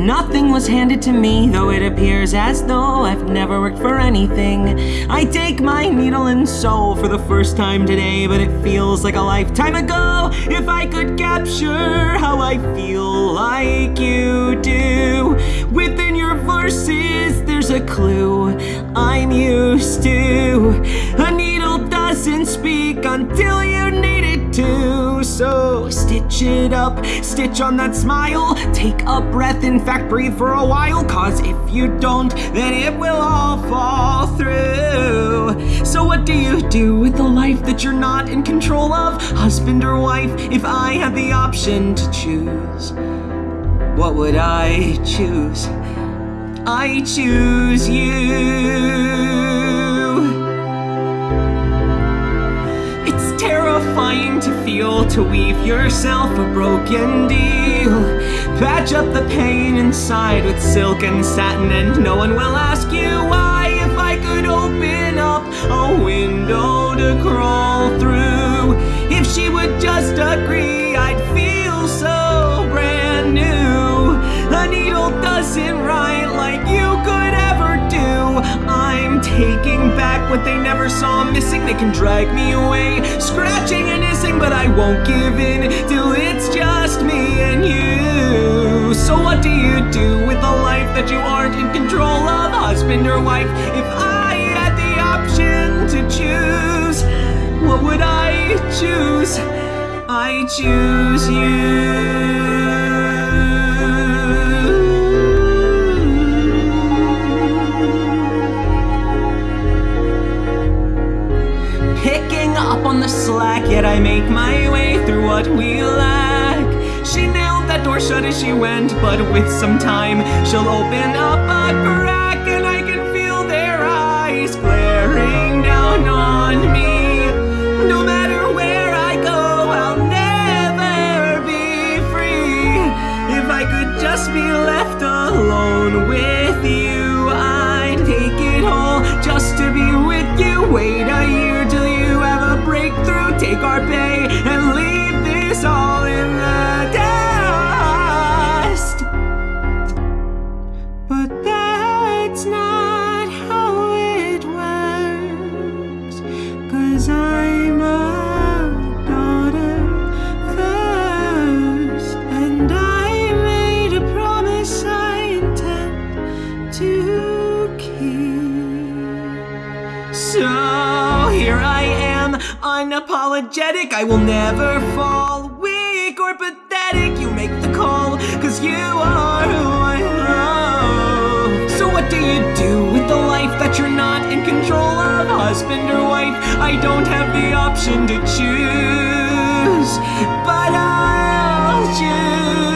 Nothing was handed to me, though it appears as though I've never worked for anything. I take my needle and sew for the first time today, but it feels like a lifetime ago. If I could capture how I feel like you do, within your verses, there's a clue I'm used to. A needle doesn't speak until you need it to. So stitch it up, stitch on that smile. Take a breath, in fact, breathe for a while. Cause if you don't, then it will all fall through. So, what do you do with the life that you're not in control of? Husband or wife, if I had the option to choose, what would I choose? I choose you. Terrifying to feel to weave yourself a broken deal. Patch up the pain inside with silk and satin, and no one will ask you why. If I could open up a window to crawl through, if she would just agree, I'd feel so brand new. A needle doesn't write like you could ever do. I'm taking back what they never saw missing. They can drag me away, won't give in till it's just me and you. So, what do you do with a life that you aren't in control of, husband or wife? If I had the option to choose, what would I choose? I choose you. Up on the slack, yet I make my way through what we lack. She nailed that door shut as she went, but with some time, she'll open up a crack, unapologetic. I will never fall weak or pathetic. You make the call, cause you are who I love. So what do you do with the life that you're not in control? Husband or wife? I don't have the option to choose, but I'll choose.